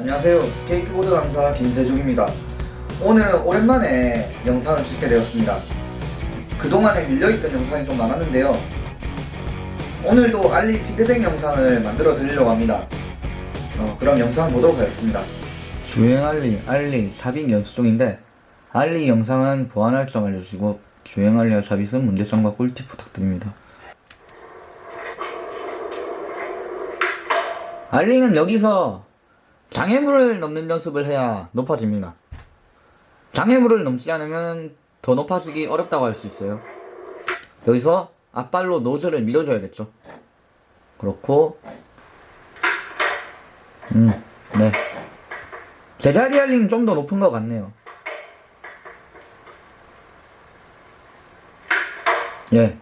안녕하세요. 스케이트보드 강사 김세중입니다. 오늘은 오랜만에 영상을 찍게 되었습니다. 그동안에 밀려있던 영상이 좀 많았는데요. 오늘도 ollie 피드백 영상을 만들어 드리려고 합니다. 어, 그럼 영상 보도록 하겠습니다. 주행 ollie, ollie, shove-it 연습 중인데 ollie 영상은 보완할 점 알려주시고 주행 ollie와 shove-it은 문제점과 꿀팁 부탁드립니다. 알리는 여기서 장애물을 넘는 연습을 해야 높아집니다. 장애물을 넘지 않으면 더 높아지기 어렵다고 할 수 있어요. 여기서 앞발로 노즐을 밀어줘야겠죠. 그렇고, 음, 네. 제자리 알리는 좀더 높은 것 같네요. 예.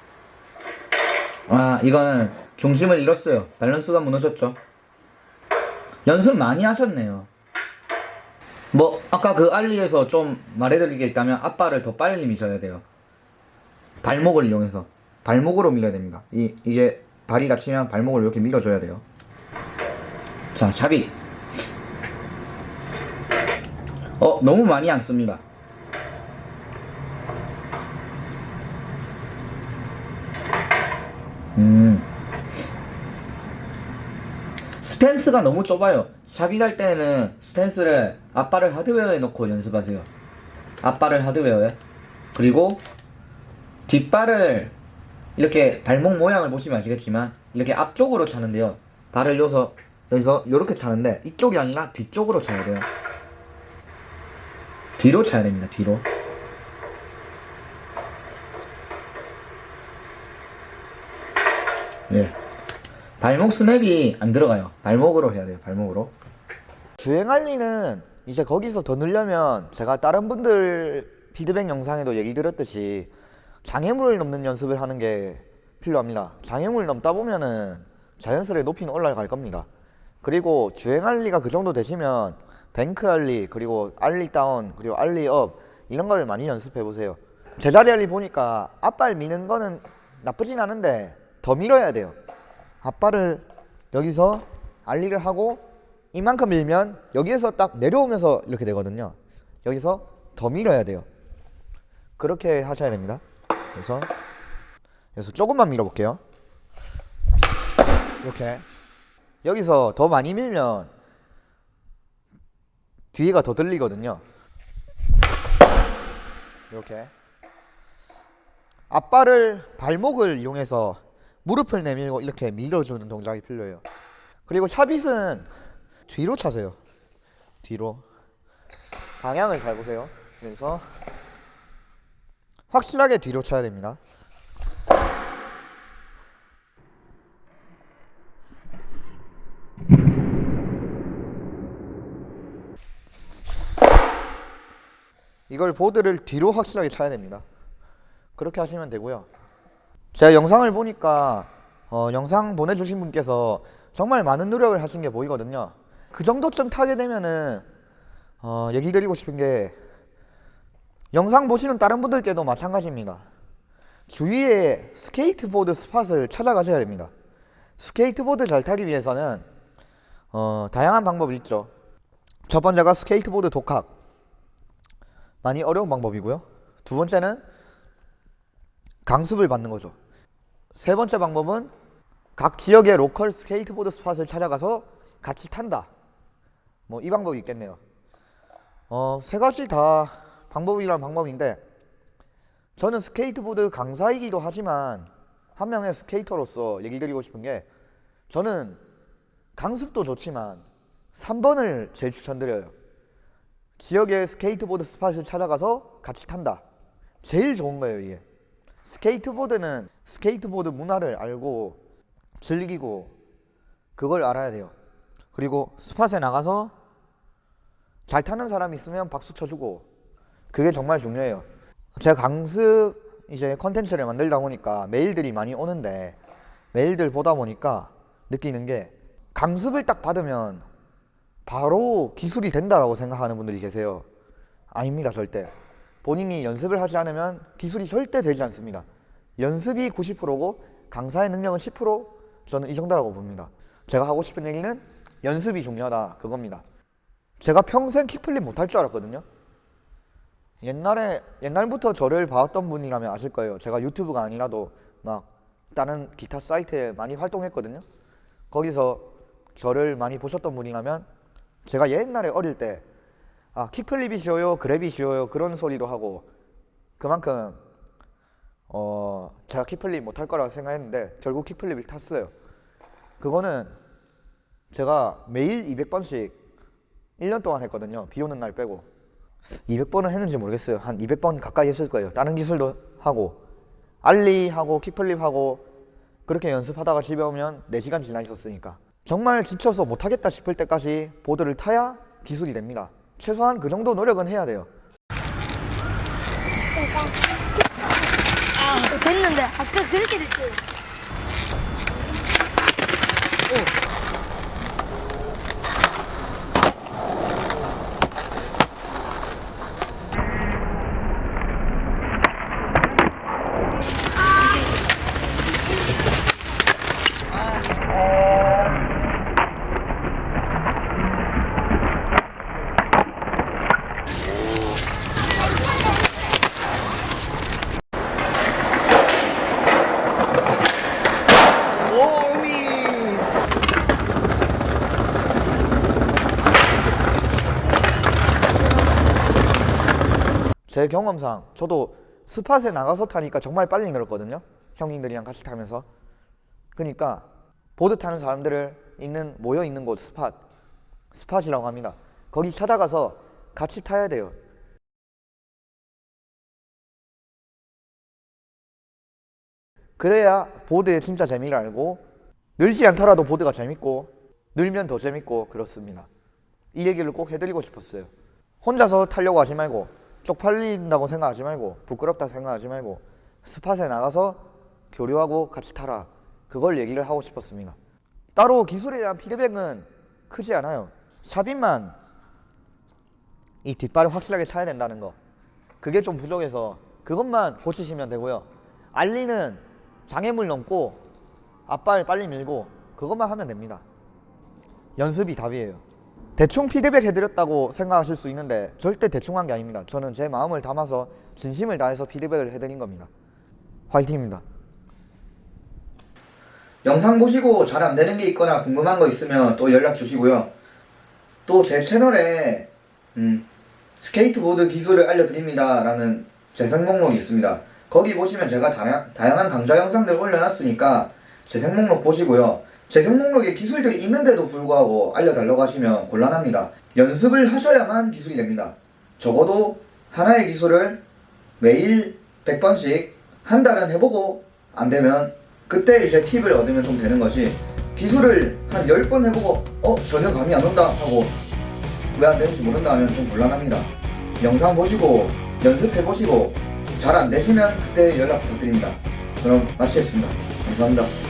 아, 이거는 중심을 잃었어요. 밸런스가 무너졌죠. 연습 많이 하셨네요. 뭐 아까 그 알리에서 좀 말해드릴 게 있다면 앞발을 더 빨리 미셔야 돼요. 발목을 이용해서 발목으로 밀어야 됩니다. 이 이게 발이 다치면 발목을 이렇게 밀어줘야 돼요. 자 샵이 어 너무 많이 안 씁니다. 음. 스탠스가 너무 좁아요. 샵이 갈 때는 스탠스를 앞발을 하드웨어에 넣고 연습하세요. 앞발을 하드웨어에. 그리고 뒷발을 이렇게 발목 모양을 보시면 아시겠지만 이렇게 앞쪽으로 차는데요. 발을 여서 여기서 이렇게 차는데 이쪽이 아니라 뒤쪽으로 차야 돼요. 뒤로 차야 됩니다. 뒤로. 예. 발목 스냅이 안 들어가요. 발목으로 해야 돼요. 발목으로. 주행 ollie는 이제 거기서 더 늘려면 제가 다른 분들 피드백 영상에도 얘기 드렸듯이 장애물을 넘는 연습을 하는 게 필요합니다. 장애물을 넘다 보면은 자연스레 높이는 올라갈 겁니다. 그리고 주행 ollie가 그 정도 되시면 bank ollie 그리고 ollie down 그리고 ollie up 이런 걸 많이 연습해 보세요. 제자리 알리 보니까 앞발 미는 거는 나쁘진 않은데 더 밀어야 돼요. 앞발을 여기서 알리를 하고 이만큼 밀면 여기에서 딱 내려오면서 이렇게 되거든요. 여기서 더 밀어야 돼요. 그렇게 하셔야 됩니다. 그래서 그래서 조금만 밀어볼게요. 이렇게 여기서 더 많이 밀면 뒤에가 더 들리거든요. 이렇게 앞발을 발목을 이용해서 무릎을 내밀고 이렇게 밀어주는 동작이 필요해요. 그리고 샤빗은 뒤로 차세요. 뒤로 방향을 잘 보세요. 그래서 확실하게 뒤로 차야 됩니다. 이걸 보드를 뒤로 확실하게 차야 됩니다. 그렇게 하시면 되고요. 제가 영상을 보니까 어, 영상 보내주신 분께서 정말 많은 노력을 하신 게 보이거든요. 그 정도쯤 타게 되면은 어, 얘기 드리고 싶은 게 영상 보시는 다른 분들께도 마찬가지입니다. 주위에 스케이트보드 spot을 찾아가셔야 됩니다. 스케이트보드 잘 타기 위해서는 어, 다양한 방법이 있죠. 첫 번째가 스케이트보드 독학. 많이 어려운 방법이고요. 두 번째는 강습을 받는 거죠. 세 번째 방법은 각 지역의 로컬 스케이트보드 spot을 찾아가서 같이 탄다. 뭐 이 방법이 있겠네요. 어, 세 가지 다 방법이란 방법인데 저는 스케이트보드 강사이기도 하지만 한 명의 스케이터로서 얘기 드리고 싶은 게 저는 강습도 좋지만 3번을 제일 추천드려요. 지역의 스케이트보드 spot을 찾아가서 같이 탄다. 제일 좋은 거예요, 이게. 스케이트보드는 스케이트보드 문화를 알고 즐기고 그걸 알아야 돼요. 그리고 spot에 나가서 잘 타는 사람이 있으면 박수 쳐주고 그게 정말 중요해요. 제가 강습 이제 컨텐츠를 만들다 보니까 메일들이 많이 오는데 메일들 보다 보니까 느끼는 게 강습을 딱 받으면 바로 기술이 된다라고 생각하는 분들이 계세요. 아닙니다, 절대. 본인이 연습을 하지 않으면 기술이 절대 되지 않습니다. 연습이 90%고 강사의 능력은 10% 저는 이 정도라고 봅니다. 제가 하고 싶은 얘기는 연습이 중요하다 그겁니다. 제가 평생 킥플립 못할 줄 알았거든요. 옛날에 옛날부터 저를 봐왔던 분이라면 아실 거예요. 제가 유튜브가 아니라도 막 다른 기타 사이트에 많이 활동했거든요. 거기서 저를 많이 보셨던 분이라면 제가 옛날에 어릴 때 아, 킥플립이 쉬워요, 그랩이 쉬워요 그런 소리도 하고 그만큼 어, 제가 킥플립 못할 거라고 생각했는데 결국 킥플립을 탔어요. 그거는 제가 매일 200번씩 1년 동안 했거든요. 비 오는 날 빼고. 200번을 했는지 모르겠어요. 한 200번 가까이 했을 거예요. 다른 기술도 하고 알리 하고 킥플립 하고 그렇게 연습하다가 집에 오면 4시간 지나 있었으니까 정말 지쳐서 못하겠다 싶을 때까지 보드를 타야 기술이 됩니다. 최소한 그 정도 노력은 해야 돼요. 아, 됐는데 아까 그렇게 됐어요. 오미! 제 경험상 저도 spot에 나가서 타니까 정말 빨리 늘었거든요. 형님들이랑 같이 타면서. 그러니까 보드 타는 사람들을 있는 모여 있는 곳 spot spot이라고 합니다. 거기 찾아가서 같이 타야 돼요. 그래야 보드의 진짜 재미를 알고 늘지 않더라도 보드가 재밌고 늘면 더 재밌고 그렇습니다. 이 얘기를 꼭 해드리고 싶었어요. 혼자서 타려고 하지 말고 쪽팔린다고 생각하지 말고 부끄럽다 생각하지 말고 스팟에 나가서 교류하고 같이 타라. 그걸 얘기를 하고 싶었습니다. 따로 기술에 대한 피드백은 크지 않아요. 샵인만 이 뒷발을 확실하게 차야 된다는 거. 그게 좀 부족해서 그것만 고치시면 되고요. 알리는 장애물 넘고 앞발 빨리 밀고 그것만 하면 됩니다. 연습이 답이에요. 대충 피드백 해드렸다고 생각하실 수 있는데 절대 대충 한 게 아닙니다. 저는 제 마음을 담아서 진심을 다해서 피드백을 해드린 겁니다. 화이팅입니다. 영상 보시고 잘 안 되는 게 있거나 궁금한 거 있으면 또 연락 주시고요. 또 제 채널에 음, 스케이트보드 기술을 알려드립니다 라는 재생 목록이 있습니다. 거기 보시면 제가 다양, 다양한 강좌 영상들 올려놨으니까 재생 목록 보시고요. 재생 목록에 기술들이 있는데도 불구하고 알려달라고 하시면 곤란합니다. 연습을 하셔야만 기술이 됩니다. 적어도 하나의 기술을 매일 100번씩 한 달은 해보고 안 되면 그때 이제 팁을 얻으면 좀 되는 것이 기술을 한 10번 해보고 어? 전혀 감이 안 온다 하고 왜 안 되는지 모른다 하면 좀 곤란합니다. 영상 보시고 연습해보시고 잘 안 되시면 그때 연락 부탁드립니다. 그럼 마치겠습니다. 감사합니다.